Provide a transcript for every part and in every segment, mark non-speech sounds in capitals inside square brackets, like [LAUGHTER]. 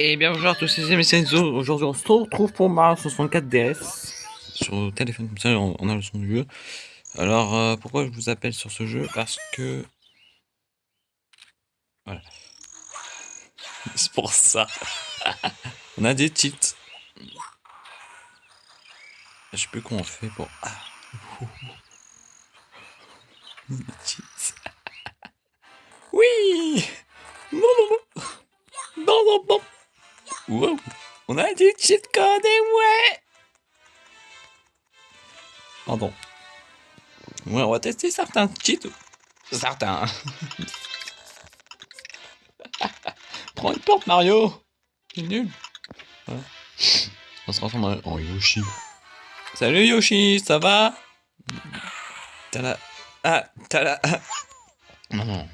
Et bien bonjour à tous, c'est Messenzo. Aujourd'hui, on se retrouve pour Mario 64 DS sur le téléphone. Comme ça, on a le son du jeu. Alors, euh, pourquoi je vous appelle sur ce jeu? Parce que. Voilà. [LAUGHS] C'est pour ça. [LAUGHS] on a des cheats. Je sais plus comment on fait pour. Ah. [LAUGHS] oui On a du cheat code et ouais Pardon. Ouais, on va tester certains cheats. Certains. [LAUGHS] Prends une porte, Mario C'est nul. On se transforme en Yoshi. Salut Yoshi, ça va? T'as la... Ah, t'as la... Non.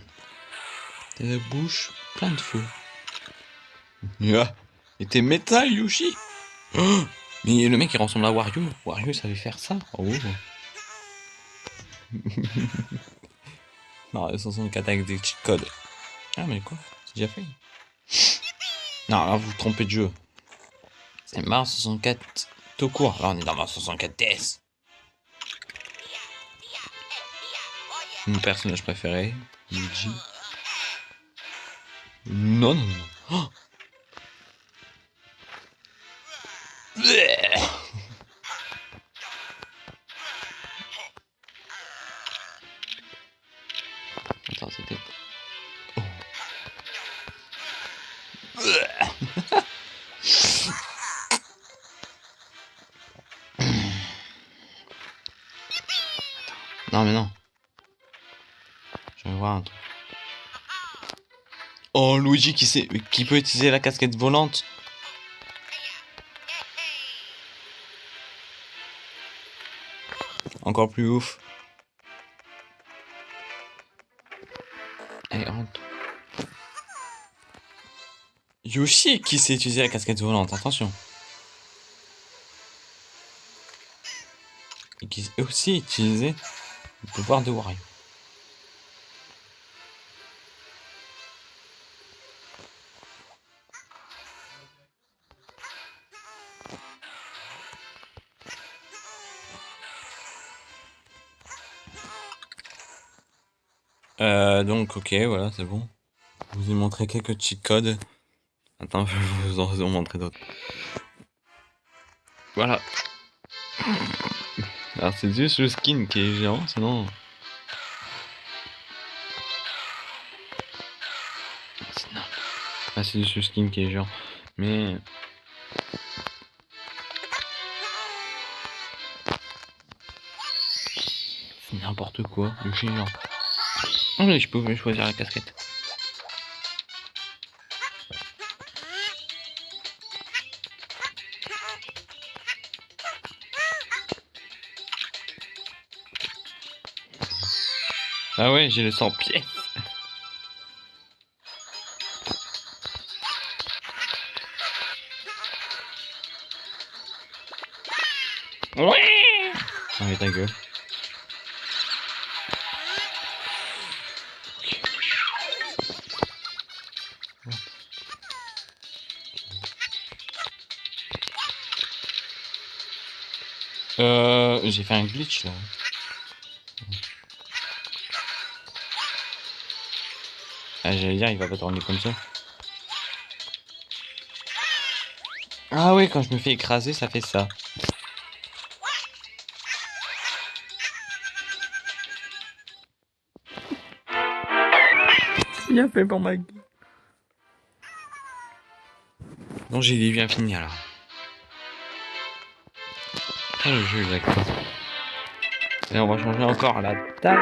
T'as la bouche plein de feu. Yeah. Et t'es métal, Yoshi oh Mais le mec, il ressemble à Wario. Wario savait faire ça. Oh. [LAUGHS] non, 64 avec des cheat codes. Ah, mais quoi? C'est déjà fait. Non, là, vous vous trompez de jeu. C'est Mars 64 tout court. Là, on est dans Mars 64 DS. Mon personnage préféré, Luigi. Non, non, non. Oh Non mais non. Je vais voir un truc. Oh Luigi qui sait qui peut utiliser la casquette volante. Encore plus ouf. Allez, rentre. Yoshi qui sait utiliser la casquette volante, attention. Et qui sait aussi utiliser le pouvoir de Wario. Euh, donc, ok, voilà, c'est bon. Je vous ai montré quelques cheat codes. Attends, [LAUGHS] je vais vous en montrer d'autres. Voilà. Alors, c'est juste le skin qui est géant, sinon... Ah, c'est juste le skin qui est géant. Mais... C'est n'importe quoi, le géant. Ah mais je pouvais choisir la casquette. Ah ouais, j'ai le 100 pièces. Ouais Ah ta gueule. Euh, j'ai fait un glitch là. Ah, j'allais dire, il va pas tourner comme ça. Ah oui, quand je me fais écraser, ça fait ça. Bien fait pour ma gueule. Non, j'ai bien fini alors. Ah, le jeu d'accord. Et on va changer encore la taille.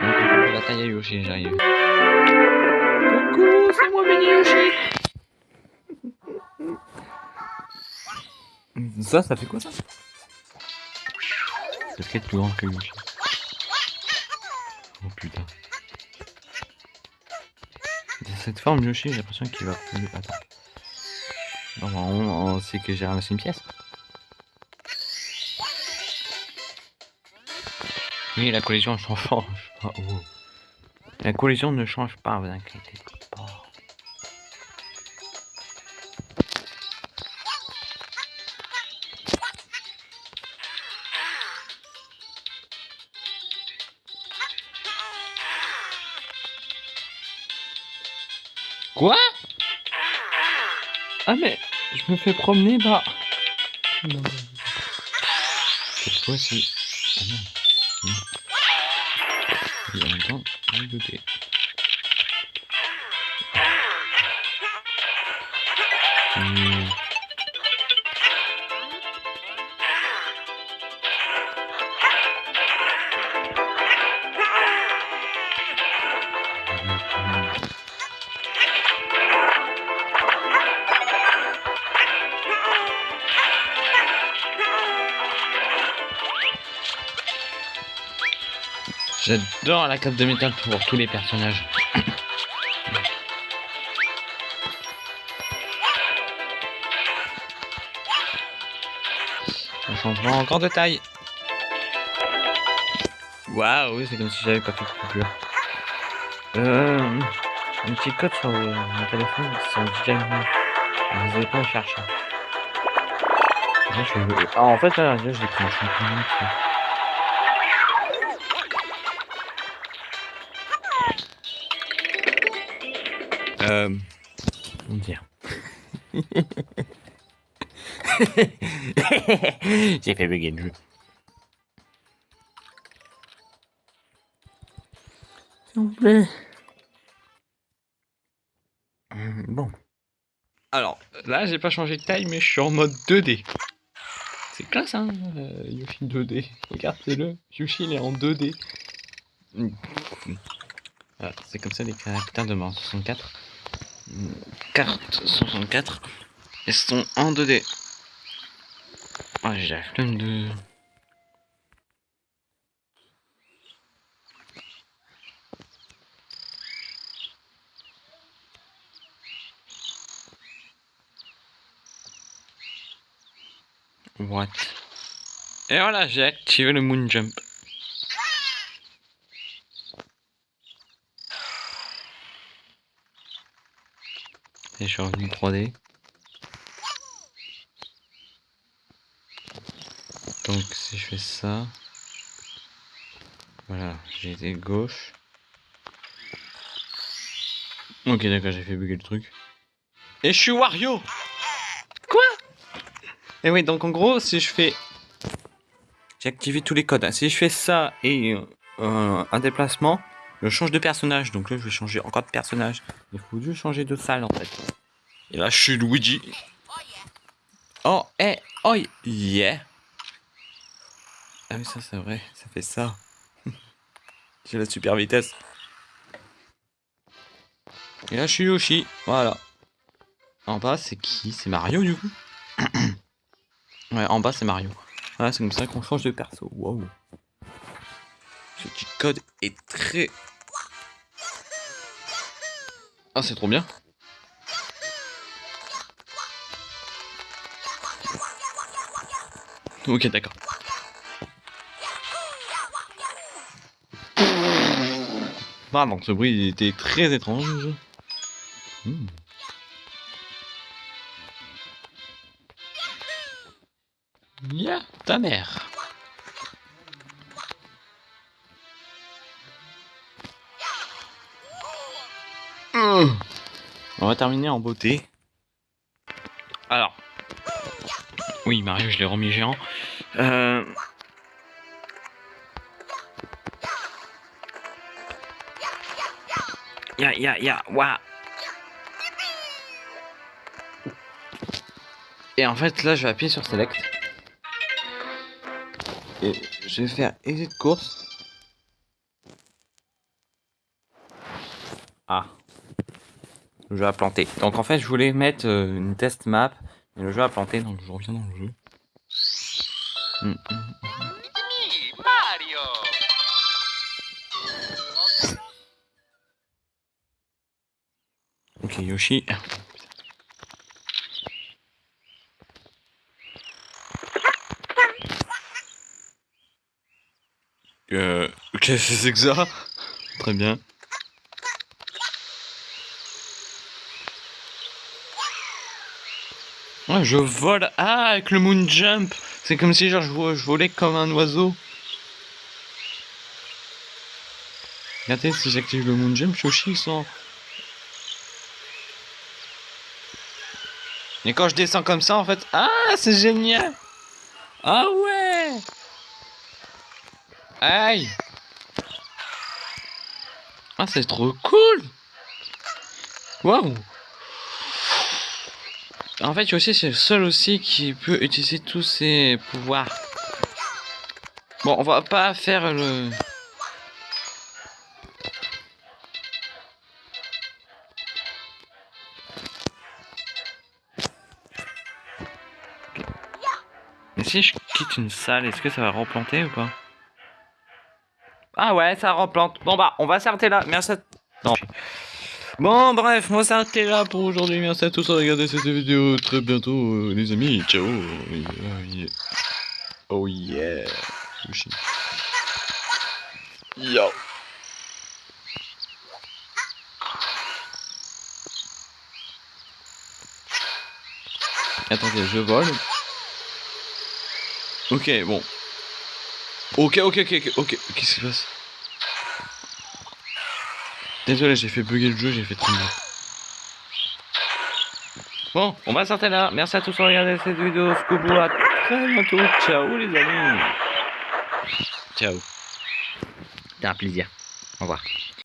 On va changer la taille à Yoshi, j'arrive. Coucou, c'est moi Benny Yoshi. Ça, ça fait quoi ça? C'est ce plus grand que Yoshi. Oh putain. Dans cette forme Yoshi, j'ai l'impression qu'il va plus. Attends. Non, on, on sait que j'ai ramassé une pièce. Oui, la collision change pas. La collision ne change pas, vous inquiétez pas. Quoi? Ah mais, je me fais promener, bah... Cette fois-ci... temps, je vais goûter. Hmm. J'adore la cape de métal pour tous les personnages. [COUGHS] Un changement encore de taille. Waouh, c'est comme si j'avais pas fait de coupure. Euh, un petit code sur euh, mon téléphone, c'est un DJ Vous n'avez pas à chercher. Là, je Ah, en fait, là, là, j'ai pris un champignon. Euh. Comment dire [LAUGHS] J'ai fait bugger le jeu. S'il vous plaît. Hum, Bon. Alors, là, j'ai pas changé de taille, mais je suis en mode 2D. C'est classe, hein, euh, Yoshi 2D. Regardez-le. Yoshi, il est en 2D. Hum. Voilà, c'est comme ça les caractères de Mario 64. Hum, Carte 64. Elles sont en 2D. Ah, j'ai la flemme de... What? Et voilà, j'ai activé le Moon Jump. Et je suis revenu 3D. Donc si je fais ça, voilà, j'ai été gauche. Ok d'accord, j'ai fait bugger le truc. Et je suis Wario Quoi? Et oui, donc en gros, si je fais... J'ai activé tous les codes. hein. Si je fais ça et euh, un déplacement, je change de personnage. Donc là, je vais changer encore de personnage. Il faut juste changer de salle en fait. Et là, je suis Luigi. Oh, eh, oh, yeah. Ah oui, ça c'est vrai, ça fait ça. [LAUGHS] J'ai la super vitesse. Et là, je suis Yoshi, voilà. En bas, c'est qui? C'est Mario du coup [COUGHS] Ouais, en bas, c'est Mario. Voilà, c'est comme ça qu'on change de perso. Wow. Ce petit code est très... Ah, c'est trop bien. Ok, d'accord. Ah, donc ce bruit était très étrange. Hmm. Ya, ta mère. Va terminer en beauté. Alors. Oui, Mario, je l'ai remis géant. Euh... Ya, ya, ya. Et en fait, là, je vais appuyer sur Select. Et je vais faire Exit course. Ah. Le jeu a planté. Donc en fait, je voulais mettre euh, une test map. Mais le jeu a planté, donc je reviens dans le jeu. Hmm, hmm. Mario! Ok, Yoshi. Euh, [LAUGHS] c'est que ça? Très bien. Je vole. Ah, avec le moon jump. C'est comme si genre je, vo- je volais comme un oiseau. Regardez, si j'active le moon jump, Yoshi ils sont. Et quand je descends comme ça, en fait... Ah, c'est génial Ah ouais Aïe Ah, c'est trop cool Waouh En fait, Yoshi, c'est le seul aussi qui peut utiliser tous ses pouvoirs. Bon, on va pas faire le... Mais si je quitte une salle, est-ce que ça va replanter ou pas? Ah ouais, ça replante. Bon bah, on va s'arrêter là. Merci à... Non. Bon, bref, on va s'arrêter là pour aujourd'hui. Merci à tous de regarder cette vidéo. Très bientôt, euh, les amis. Ciao. Oh yeah. Oh. Yo. Attendez, je vole. Ok, bon. Ok, ok, ok, ok. Qu'est-ce qui se passe? Désolé, j'ai fait bugger le jeu, j'ai fait mal. Bon, on va s'arrêter là. Merci à tous de regarder cette vidéo. Scoobou, à très bientôt. Ciao les amis. Ciao. C'était un plaisir. Au revoir.